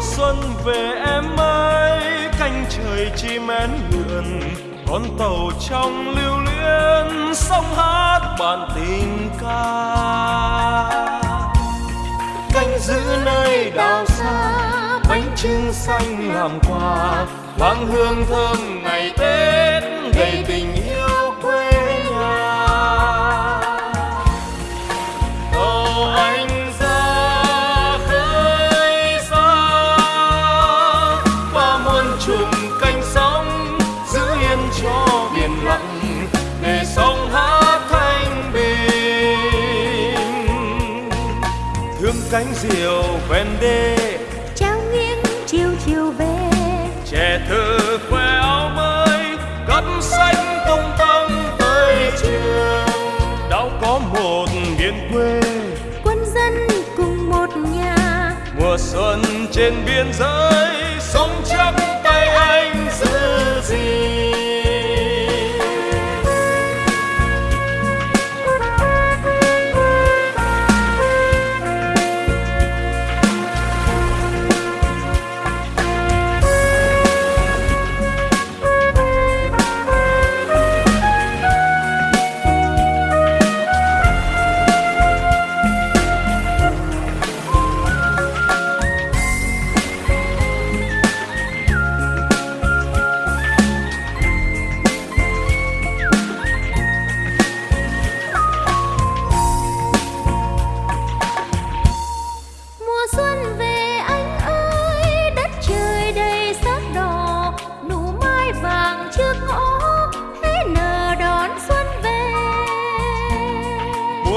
xuân về em ơi canh trời chim én lượn con tàu trong lưu luyến, sông hát bản tình ca. Canh giữ nơi đảo xa, bánh trưng xanh làm quà mang hương thơm ngày tết, đầy tình cánh diều ven đê. Trao nghiêng chiều chiều về. Trẻ thơ khoe áo mới cắm xanh tung tăng tới trường đâu có một miền quê. Quân dân cùng một nhà. Mùa xuân trên biên giới sống chắc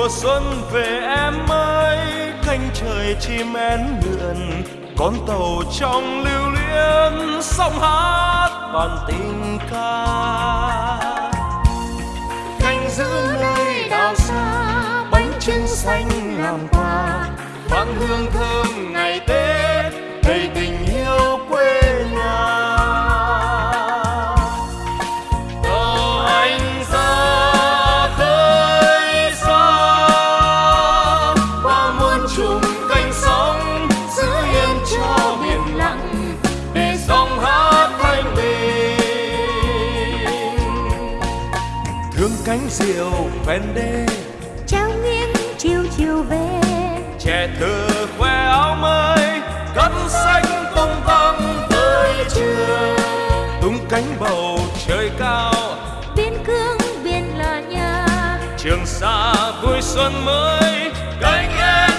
mùa xuân về em ơi canh trời chim én lượn con tàu trong lưu luyến sông hát bản tình ca. Canh giữ nơi đảo xa, bánh trưng xanh làm quà vang hương thơm ngày tết, đầy tình cánh diều ven đê. Trao nghiêng chiều chiều về. Trẻ thơ khoe áo mới cắt xanh tung tăng tới trường tung cánh bầu trời cao. Biên cương biên là nhà. Trường xa vui xuân mới cánh én